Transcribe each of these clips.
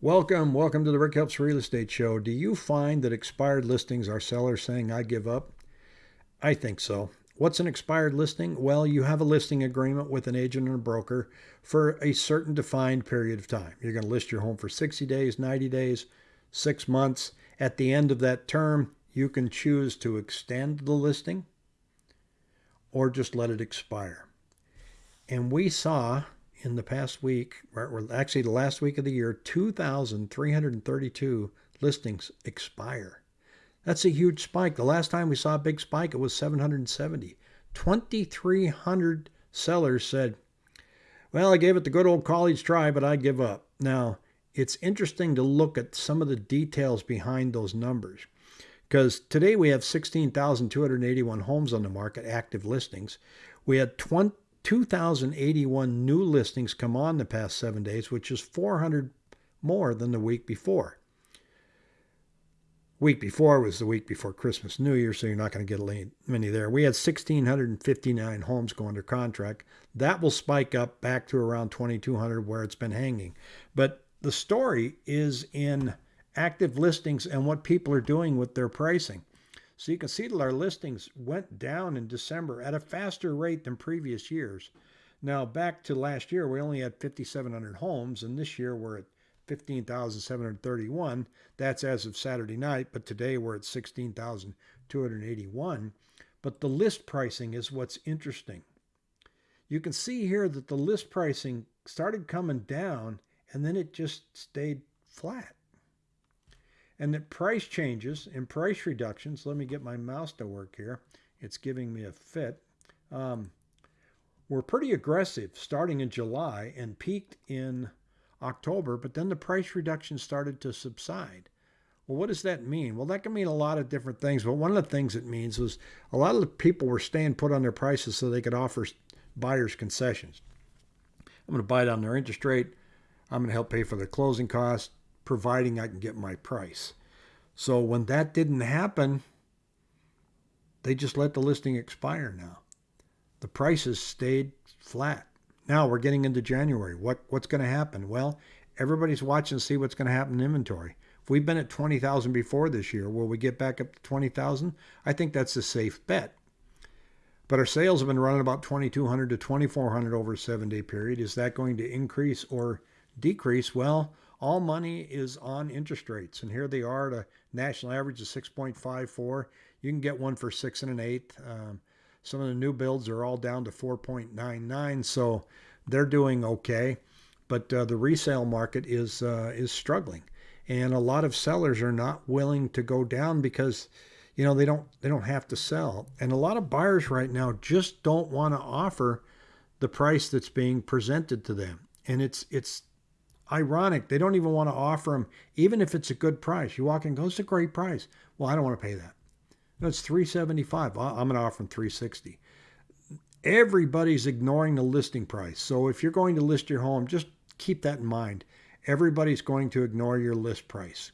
Welcome, welcome to the Rick Helps Real Estate Show. Do you find that expired listings are sellers saying, I give up? I think so. What's an expired listing? Well, you have a listing agreement with an agent and a broker for a certain defined period of time. You're going to list your home for 60 days, 90 days, six months. At the end of that term, you can choose to extend the listing or just let it expire. And we saw in the past week, or actually the last week of the year, 2,332 listings expire. That's a huge spike. The last time we saw a big spike, it was 770. 2,300 sellers said, Well, I gave it the good old college try, but I give up. Now, it's interesting to look at some of the details behind those numbers. Because today we have 16,281 homes on the market, active listings. We had 20, 2,081 new listings come on the past seven days, which is 400 more than the week before. Week before was the week before Christmas, New Year, so you're not going to get many there. We had 1,659 homes go under contract. That will spike up back to around 2,200 where it's been hanging. But the story is in active listings and what people are doing with their pricing. So you can see that our listings went down in December at a faster rate than previous years. Now, back to last year, we only had 5,700 homes, and this year we're at 15,731. That's as of Saturday night, but today we're at 16,281. But the list pricing is what's interesting. You can see here that the list pricing started coming down and then it just stayed flat and that price changes and price reductions, let me get my mouse to work here. It's giving me a fit. Um, were pretty aggressive starting in July and peaked in October, but then the price reduction started to subside. Well, what does that mean? Well, that can mean a lot of different things, but one of the things it means was a lot of the people were staying put on their prices so they could offer buyers concessions. I'm going to buy down their interest rate. I'm going to help pay for their closing costs providing I can get my price. So when that didn't happen, they just let the listing expire now. The prices stayed flat. Now we're getting into January. What what's going to happen? Well, everybody's watching to see what's going to happen in inventory. If we've been at 20,000 before this year, will we get back up to 20,000? I think that's a safe bet. But our sales have been running about 2,200 to 2,400 over a seven day period. Is that going to increase or decrease? Well, all money is on interest rates, and here they are at a national average of 6.54. You can get one for six and an eighth. Um, some of the new builds are all down to 4.99, so they're doing okay. But uh, the resale market is uh, is struggling, and a lot of sellers are not willing to go down because you know they don't they don't have to sell, and a lot of buyers right now just don't want to offer the price that's being presented to them, and it's it's ironic. They don't even want to offer them, even if it's a good price. You walk in, go, it's a great price. Well, I don't want to pay that. No, it's 375. I'm going to offer them 360. Everybody's ignoring the listing price. So if you're going to list your home, just keep that in mind. Everybody's going to ignore your list price.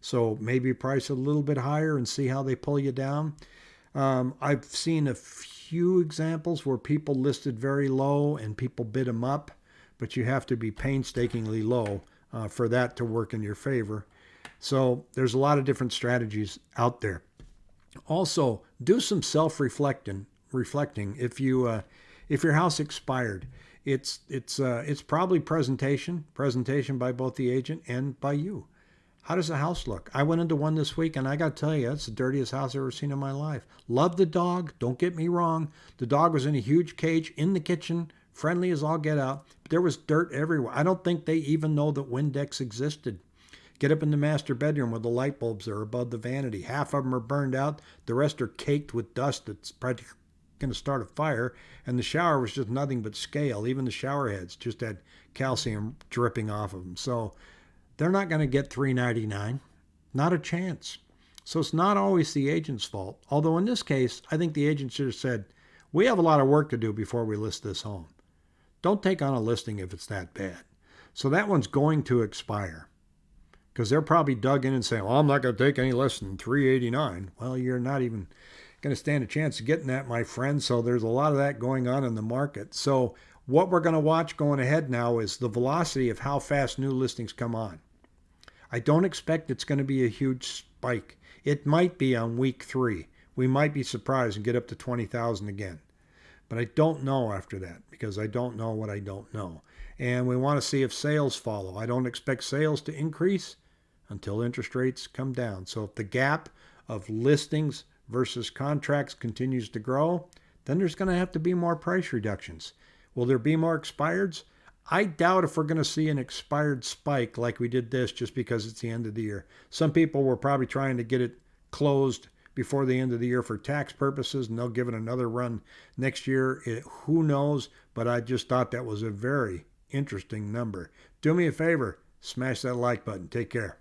So maybe price a little bit higher and see how they pull you down. Um, I've seen a few examples where people listed very low and people bid them up but you have to be painstakingly low uh, for that to work in your favor. So there's a lot of different strategies out there. Also, do some self-reflecting. Reflecting. If you uh, if your house expired, it's it's uh, it's probably presentation presentation by both the agent and by you. How does the house look? I went into one this week and I got to tell you, it's the dirtiest house I've ever seen in my life. Love the dog. Don't get me wrong. The dog was in a huge cage in the kitchen, friendly as all get out. But there was dirt everywhere. I don't think they even know that Windex existed. Get up in the master bedroom where the light bulbs are above the vanity. Half of them are burned out. The rest are caked with dust that's practically going to start a fire. And the shower was just nothing but scale. Even the shower heads just had calcium dripping off of them. So they're not going to get 399 Not a chance. So it's not always the agent's fault. Although in this case, I think the agent should have said, we have a lot of work to do before we list this home. Don't take on a listing if it's that bad. So that one's going to expire because they're probably dug in and saying, well, I'm not going to take any less than 389. Well, you're not even going to stand a chance of getting that, my friend. So there's a lot of that going on in the market. So what we're going to watch going ahead now is the velocity of how fast new listings come on. I don't expect it's going to be a huge spike. It might be on week three. We might be surprised and get up to 20,000 again. But I don't know after that because I don't know what I don't know. And we want to see if sales follow. I don't expect sales to increase until interest rates come down. So if the gap of listings versus contracts continues to grow, then there's going to have to be more price reductions. Will there be more expireds? I doubt if we're going to see an expired spike like we did this just because it's the end of the year. Some people were probably trying to get it closed before the end of the year for tax purposes, and they'll give it another run next year. It, who knows? But I just thought that was a very interesting number. Do me a favor, smash that like button. Take care.